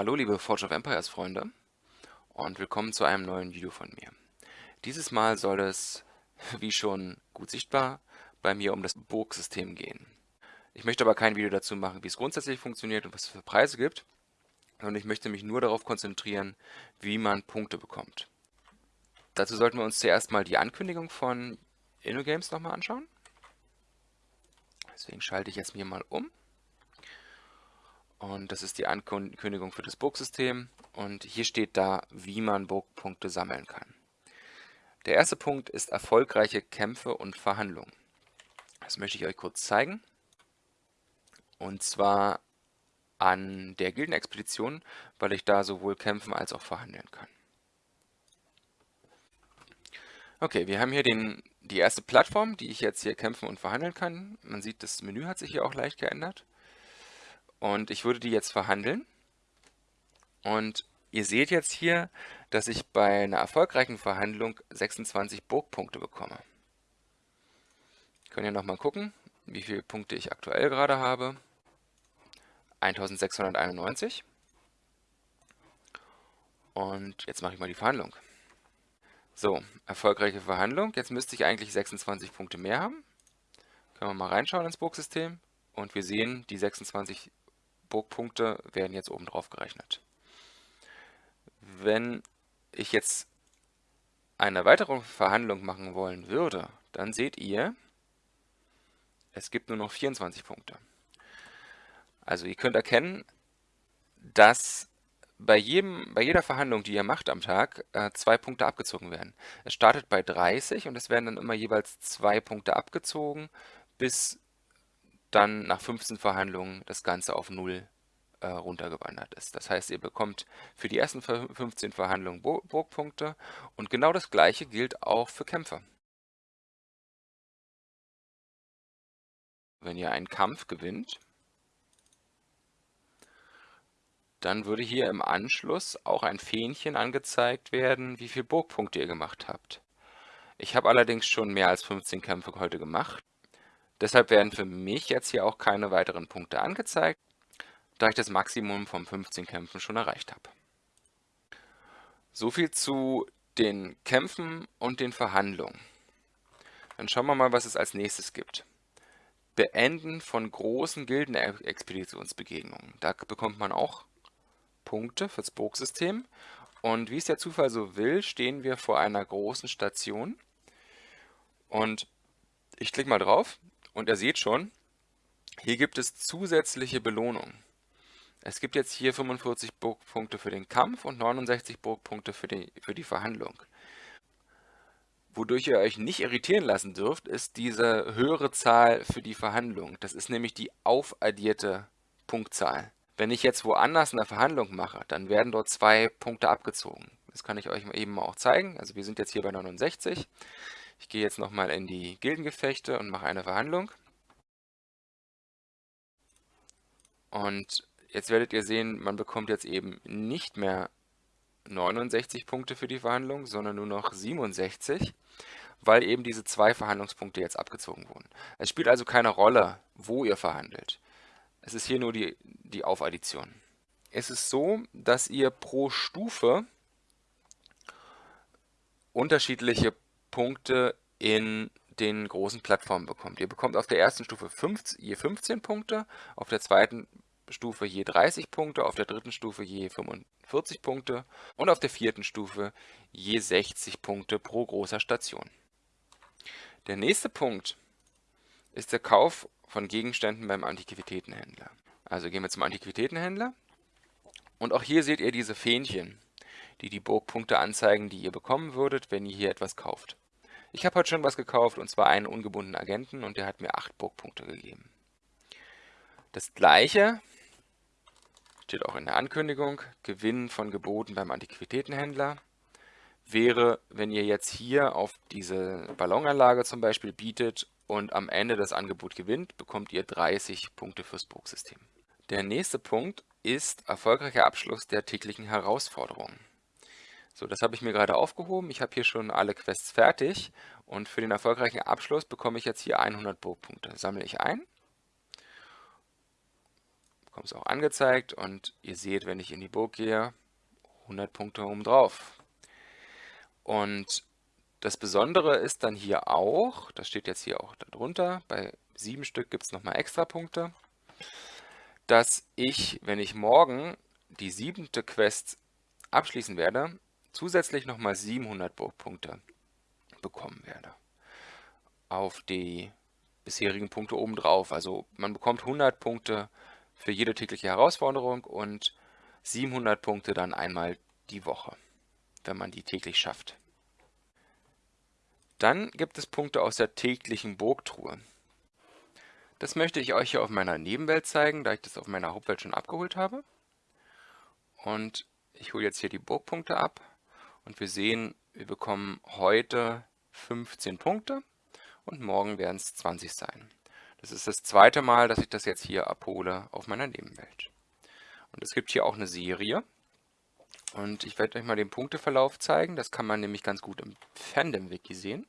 Hallo liebe Forge of Empires Freunde und willkommen zu einem neuen Video von mir. Dieses Mal soll es, wie schon gut sichtbar, bei mir um das Burgsystem gehen. Ich möchte aber kein Video dazu machen, wie es grundsätzlich funktioniert und was es für Preise gibt, sondern ich möchte mich nur darauf konzentrieren, wie man Punkte bekommt. Dazu sollten wir uns zuerst mal die Ankündigung von InnoGames nochmal anschauen. Deswegen schalte ich jetzt mir mal um. Und das ist die Ankündigung für das Burgsystem. Und hier steht da, wie man Burgpunkte sammeln kann. Der erste Punkt ist erfolgreiche Kämpfe und Verhandlungen. Das möchte ich euch kurz zeigen. Und zwar an der Gildenexpedition, weil ich da sowohl kämpfen als auch verhandeln kann. Okay, wir haben hier den, die erste Plattform, die ich jetzt hier kämpfen und verhandeln kann. Man sieht, das Menü hat sich hier auch leicht geändert. Und ich würde die jetzt verhandeln. Und ihr seht jetzt hier, dass ich bei einer erfolgreichen Verhandlung 26 Burgpunkte bekomme. Können ja nochmal gucken, wie viele Punkte ich aktuell gerade habe. 1691. Und jetzt mache ich mal die Verhandlung. So, erfolgreiche Verhandlung. Jetzt müsste ich eigentlich 26 Punkte mehr haben. Können wir mal reinschauen ins Burgsystem. Und wir sehen, die 26 Burgpunkte werden jetzt oben drauf gerechnet. Wenn ich jetzt eine weitere Verhandlung machen wollen würde, dann seht ihr, es gibt nur noch 24 Punkte. Also ihr könnt erkennen, dass bei, jedem, bei jeder Verhandlung, die ihr macht am Tag, äh, zwei Punkte abgezogen werden. Es startet bei 30 und es werden dann immer jeweils zwei Punkte abgezogen, bis dann nach 15 Verhandlungen das Ganze auf 0 äh, runtergewandert ist. Das heißt, ihr bekommt für die ersten 15 Verhandlungen Burgpunkte und genau das gleiche gilt auch für Kämpfer. Wenn ihr einen Kampf gewinnt, dann würde hier im Anschluss auch ein Fähnchen angezeigt werden, wie viele Burgpunkte ihr gemacht habt. Ich habe allerdings schon mehr als 15 Kämpfe heute gemacht. Deshalb werden für mich jetzt hier auch keine weiteren Punkte angezeigt, da ich das Maximum von 15 Kämpfen schon erreicht habe. So viel zu den Kämpfen und den Verhandlungen. Dann schauen wir mal, was es als nächstes gibt. Beenden von großen Gildenexpeditionsbegegnungen. Da bekommt man auch Punkte fürs Burgsystem. Und wie es der Zufall so will, stehen wir vor einer großen Station. Und ich klicke mal drauf und ihr seht schon, hier gibt es zusätzliche Belohnungen. Es gibt jetzt hier 45 Burgpunkte für den Kampf und 69 Burgpunkte für die, für die Verhandlung. Wodurch ihr euch nicht irritieren lassen dürft, ist diese höhere Zahl für die Verhandlung. Das ist nämlich die aufaddierte Punktzahl. Wenn ich jetzt woanders eine Verhandlung mache, dann werden dort zwei Punkte abgezogen. Das kann ich euch eben auch zeigen. Also wir sind jetzt hier bei 69. Ich gehe jetzt nochmal in die Gildengefechte und mache eine Verhandlung. Und jetzt werdet ihr sehen, man bekommt jetzt eben nicht mehr 69 Punkte für die Verhandlung, sondern nur noch 67, weil eben diese zwei Verhandlungspunkte jetzt abgezogen wurden. Es spielt also keine Rolle, wo ihr verhandelt. Es ist hier nur die, die Aufaddition. Es ist so, dass ihr pro Stufe unterschiedliche Punkte in den großen Plattformen bekommt. Ihr bekommt auf der ersten Stufe 15, je 15 Punkte, auf der zweiten Stufe je 30 Punkte, auf der dritten Stufe je 45 Punkte und auf der vierten Stufe je 60 Punkte pro großer Station. Der nächste Punkt ist der Kauf von Gegenständen beim Antiquitätenhändler. Also gehen wir zum Antiquitätenhändler und auch hier seht ihr diese Fähnchen, die die Burgpunkte anzeigen, die ihr bekommen würdet, wenn ihr hier etwas kauft. Ich habe heute schon was gekauft und zwar einen ungebundenen Agenten und der hat mir 8 Burgpunkte gegeben. Das gleiche steht auch in der Ankündigung, Gewinn von Geboten beim Antiquitätenhändler, wäre, wenn ihr jetzt hier auf diese Ballonanlage zum Beispiel bietet und am Ende das Angebot gewinnt, bekommt ihr 30 Punkte fürs Burgsystem. Der nächste Punkt ist erfolgreicher Abschluss der täglichen Herausforderungen. So, das habe ich mir gerade aufgehoben. Ich habe hier schon alle Quests fertig und für den erfolgreichen Abschluss bekomme ich jetzt hier 100 Burgpunkte. Sammle ich ein bekomme es auch angezeigt und ihr seht, wenn ich in die Burg gehe, 100 Punkte oben drauf. Und das Besondere ist dann hier auch, das steht jetzt hier auch darunter, bei sieben Stück gibt es nochmal extra Punkte, dass ich, wenn ich morgen die siebente Quest abschließen werde, zusätzlich nochmal 700 Burgpunkte bekommen werde. Auf die bisherigen Punkte obendrauf. Also man bekommt 100 Punkte für jede tägliche Herausforderung und 700 Punkte dann einmal die Woche, wenn man die täglich schafft. Dann gibt es Punkte aus der täglichen Burgtruhe. Das möchte ich euch hier auf meiner Nebenwelt zeigen, da ich das auf meiner Hauptwelt schon abgeholt habe. Und ich hole jetzt hier die Burgpunkte ab und wir sehen, wir bekommen heute 15 Punkte und morgen werden es 20 sein. Das ist das zweite Mal, dass ich das jetzt hier abhole auf meiner Nebenwelt. Und es gibt hier auch eine Serie. Und ich werde euch mal den Punkteverlauf zeigen. Das kann man nämlich ganz gut im Fandom-Wiki sehen.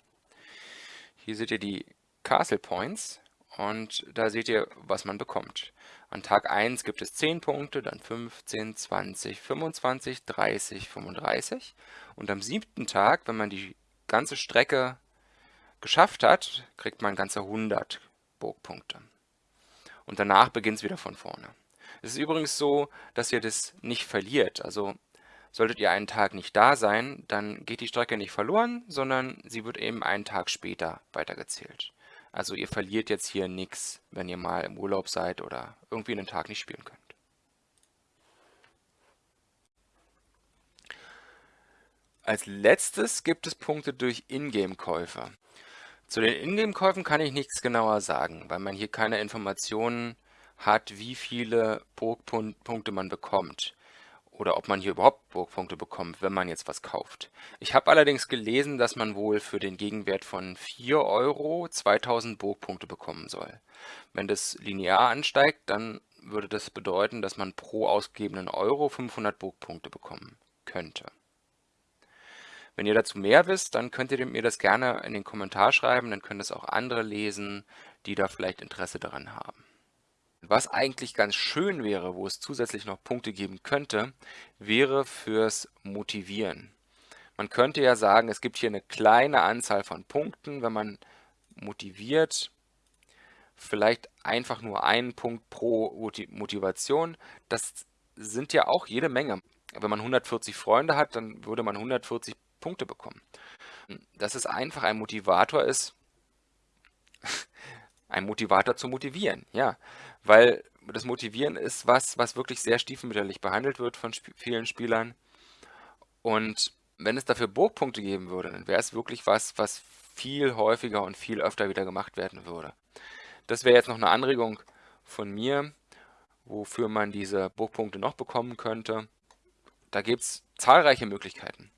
Hier seht ihr die Castle Points und da seht ihr, was man bekommt. An Tag 1 gibt es 10 Punkte, dann 15, 20, 25, 30, 35. Und am siebten Tag, wenn man die ganze Strecke geschafft hat, kriegt man ganze 100 Burgpunkte. Und danach beginnt es wieder von vorne. Es ist übrigens so, dass ihr das nicht verliert. Also solltet ihr einen Tag nicht da sein, dann geht die Strecke nicht verloren, sondern sie wird eben einen Tag später weitergezählt. Also ihr verliert jetzt hier nichts, wenn ihr mal im Urlaub seid oder irgendwie einen Tag nicht spielen könnt. Als letztes gibt es Punkte durch Ingame-Käufe. Zu den Ingame-Käufen kann ich nichts genauer sagen, weil man hier keine Informationen hat, wie viele Burgpunkte man bekommt oder ob man hier überhaupt Burgpunkte bekommt, wenn man jetzt was kauft. Ich habe allerdings gelesen, dass man wohl für den Gegenwert von 4 Euro 2000 Burgpunkte bekommen soll. Wenn das linear ansteigt, dann würde das bedeuten, dass man pro ausgegebenen Euro 500 Burgpunkte bekommen könnte. Wenn ihr dazu mehr wisst, dann könnt ihr mir das gerne in den Kommentar schreiben, dann können es auch andere lesen, die da vielleicht Interesse daran haben. Was eigentlich ganz schön wäre, wo es zusätzlich noch Punkte geben könnte, wäre fürs Motivieren. Man könnte ja sagen, es gibt hier eine kleine Anzahl von Punkten, wenn man motiviert, vielleicht einfach nur einen Punkt pro Motivation. Das sind ja auch jede Menge. Wenn man 140 Freunde hat, dann würde man 140 Punkte bekommen. Dass es einfach ein Motivator ist, ein Motivator zu motivieren, ja. Weil das Motivieren ist was, was wirklich sehr stiefmütterlich behandelt wird von sp vielen Spielern. Und wenn es dafür Burgpunkte geben würde, dann wäre es wirklich was, was viel häufiger und viel öfter wieder gemacht werden würde. Das wäre jetzt noch eine Anregung von mir, wofür man diese Burgpunkte noch bekommen könnte. Da gibt es zahlreiche Möglichkeiten.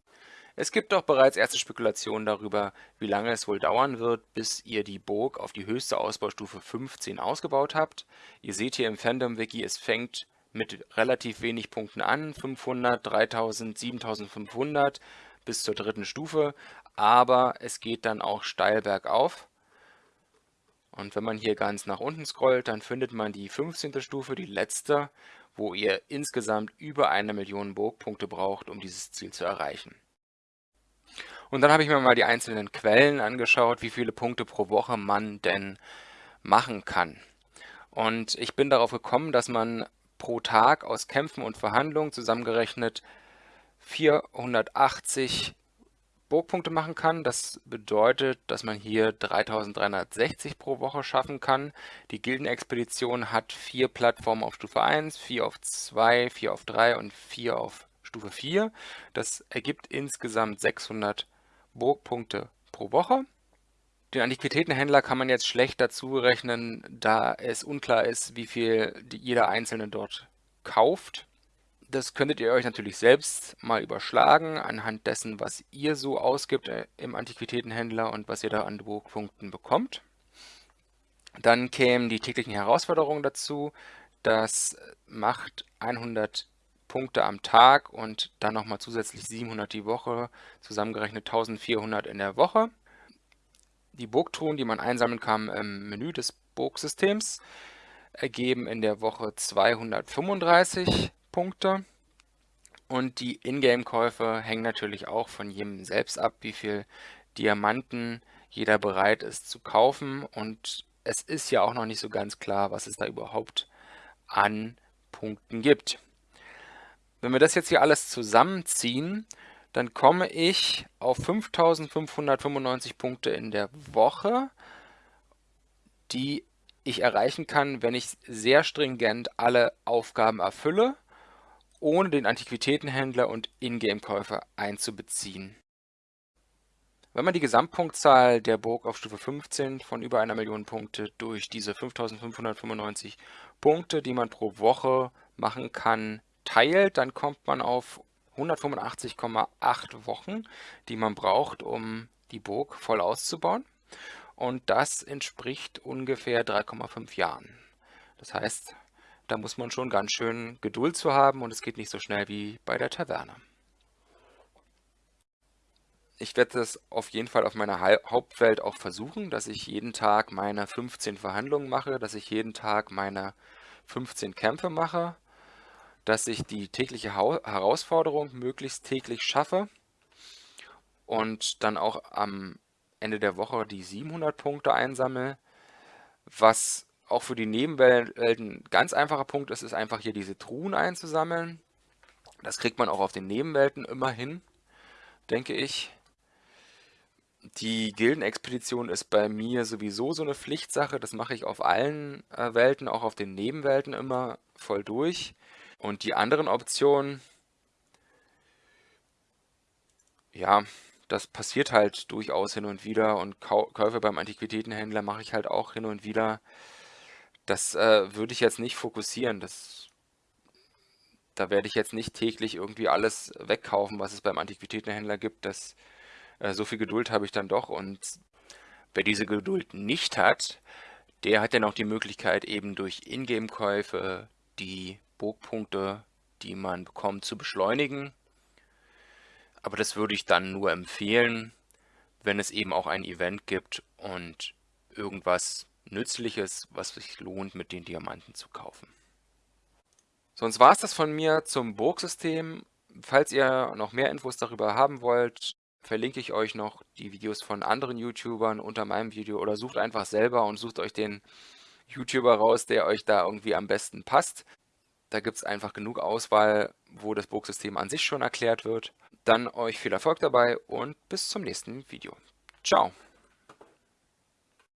Es gibt auch bereits erste Spekulationen darüber, wie lange es wohl dauern wird, bis ihr die Burg auf die höchste Ausbaustufe 15 ausgebaut habt. Ihr seht hier im Fandom-Wiki, es fängt mit relativ wenig Punkten an, 500, 3000, 7500 bis zur dritten Stufe, aber es geht dann auch steil bergauf. Und wenn man hier ganz nach unten scrollt, dann findet man die 15. Stufe, die letzte, wo ihr insgesamt über eine Million Burgpunkte braucht, um dieses Ziel zu erreichen. Und dann habe ich mir mal die einzelnen Quellen angeschaut, wie viele Punkte pro Woche man denn machen kann. Und ich bin darauf gekommen, dass man pro Tag aus Kämpfen und Verhandlungen zusammengerechnet 480 Burgpunkte machen kann. Das bedeutet, dass man hier 3360 pro Woche schaffen kann. Die Gildenexpedition hat vier Plattformen auf Stufe 1, 4 auf 2, 4 auf 3 und 4 auf Stufe 4. Das ergibt insgesamt 600 Burgpunkte pro Woche. Den Antiquitätenhändler kann man jetzt schlecht dazu rechnen, da es unklar ist, wie viel jeder Einzelne dort kauft. Das könntet ihr euch natürlich selbst mal überschlagen, anhand dessen, was ihr so ausgibt äh, im Antiquitätenhändler und was ihr da an Burgpunkten bekommt. Dann kämen die täglichen Herausforderungen dazu. Das macht 100 Punkte am Tag und dann nochmal zusätzlich 700 die Woche, zusammengerechnet 1400 in der Woche. Die Burgtruhen, die man einsammeln kann im Menü des Burgsystems. ergeben in der Woche 235 Punkte. Und die Ingame-Käufe hängen natürlich auch von jedem selbst ab, wie viel Diamanten jeder bereit ist zu kaufen. Und es ist ja auch noch nicht so ganz klar, was es da überhaupt an Punkten gibt. Wenn wir das jetzt hier alles zusammenziehen, dann komme ich auf 5595 Punkte in der Woche, die ich erreichen kann, wenn ich sehr stringent alle Aufgaben erfülle, ohne den Antiquitätenhändler und Ingame-Käufer einzubeziehen. Wenn man die Gesamtpunktzahl der Burg auf Stufe 15 von über einer Million Punkte durch diese 5595 Punkte, die man pro Woche machen kann, teilt, dann kommt man auf 185,8 Wochen, die man braucht, um die Burg voll auszubauen. Und das entspricht ungefähr 3,5 Jahren. Das heißt, da muss man schon ganz schön Geduld zu haben und es geht nicht so schnell wie bei der Taverne. Ich werde das auf jeden Fall auf meiner Hauptwelt auch versuchen, dass ich jeden Tag meine 15 Verhandlungen mache, dass ich jeden Tag meine 15 Kämpfe mache, dass ich die tägliche Herausforderung möglichst täglich schaffe und dann auch am Ende der Woche die 700 Punkte einsammle. Was auch für die Nebenwelten ein ganz einfacher Punkt ist, ist einfach hier diese Truhen einzusammeln. Das kriegt man auch auf den Nebenwelten immer hin, denke ich. Die Gildenexpedition ist bei mir sowieso so eine Pflichtsache. Das mache ich auf allen äh, Welten, auch auf den Nebenwelten immer voll durch. Und die anderen Optionen, ja, das passiert halt durchaus hin und wieder und Käufe beim Antiquitätenhändler mache ich halt auch hin und wieder. Das äh, würde ich jetzt nicht fokussieren. Das, da werde ich jetzt nicht täglich irgendwie alles wegkaufen, was es beim Antiquitätenhändler gibt. Das äh, so viel Geduld habe ich dann doch und wer diese Geduld nicht hat, der hat dann auch die Möglichkeit eben durch Ingame-Käufe die Burgpunkte, die man bekommt, zu beschleunigen. Aber das würde ich dann nur empfehlen, wenn es eben auch ein Event gibt und irgendwas Nützliches, was sich lohnt, mit den Diamanten zu kaufen. Sonst war es das von mir zum Burgsystem. Falls ihr noch mehr Infos darüber haben wollt, verlinke ich euch noch die Videos von anderen YouTubern unter meinem Video oder sucht einfach selber und sucht euch den YouTuber raus, der euch da irgendwie am besten passt. Da gibt es einfach genug Auswahl, wo das Burgsystem an sich schon erklärt wird. Dann euch viel Erfolg dabei und bis zum nächsten Video. Ciao!